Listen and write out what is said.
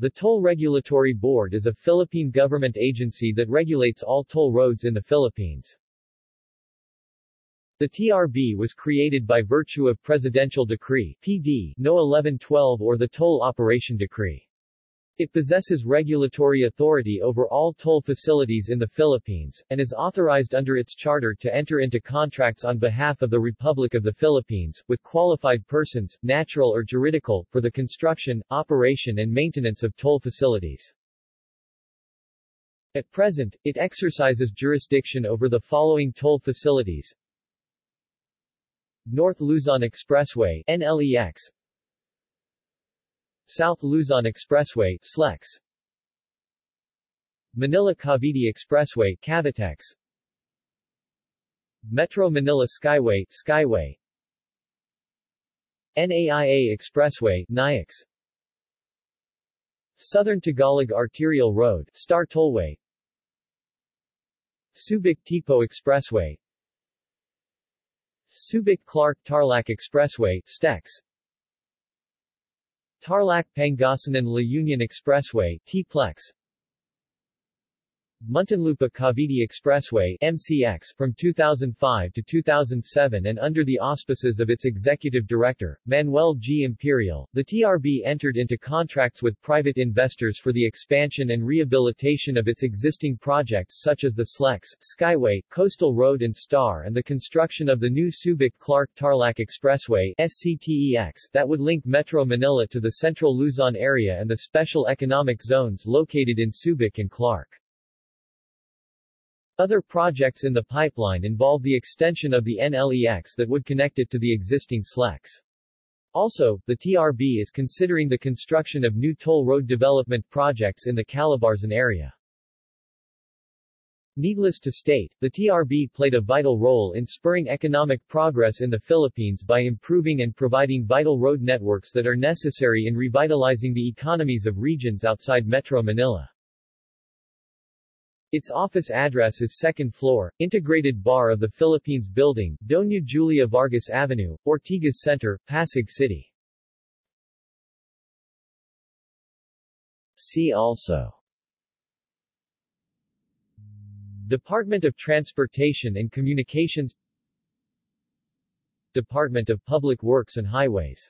The Toll Regulatory Board is a Philippine government agency that regulates all toll roads in the Philippines. The TRB was created by virtue of Presidential Decree PD No. 1112 or the Toll Operation Decree. It possesses regulatory authority over all toll facilities in the Philippines, and is authorized under its charter to enter into contracts on behalf of the Republic of the Philippines, with qualified persons, natural or juridical, for the construction, operation and maintenance of toll facilities. At present, it exercises jurisdiction over the following toll facilities. North Luzon Expressway NLEX South Luzon Expressway SLEX. Manila-Cavite Expressway Cavitex. Metro Manila Skyway Skyway. NAIA Expressway NAIX Southern Tagalog Arterial Road Star Tollway. Subic-Tipo Expressway. Subic-Clark-Tarlac Expressway STEX Tarlac-Pangasinan-La Union Expressway T-Plex Muntinlupa-Cavite Expressway MCX from 2005 to 2007 and under the auspices of its executive director, Manuel G. Imperial, the TRB entered into contracts with private investors for the expansion and rehabilitation of its existing projects such as the SLEX, Skyway, Coastal Road and STAR and the construction of the new Subic-Clark-Tarlac Expressway SCTEX that would link Metro Manila to the central Luzon area and the special economic zones located in Subic and Clark. Other projects in the pipeline involve the extension of the NLEX that would connect it to the existing SLEX. Also, the TRB is considering the construction of new toll road development projects in the Calabarzon area. Needless to state, the TRB played a vital role in spurring economic progress in the Philippines by improving and providing vital road networks that are necessary in revitalizing the economies of regions outside Metro Manila. Its office address is second floor, Integrated Bar of the Philippines Building, Doña Julia Vargas Avenue, Ortigas Center, Pasig City. See also. Department of Transportation and Communications. Department of Public Works and Highways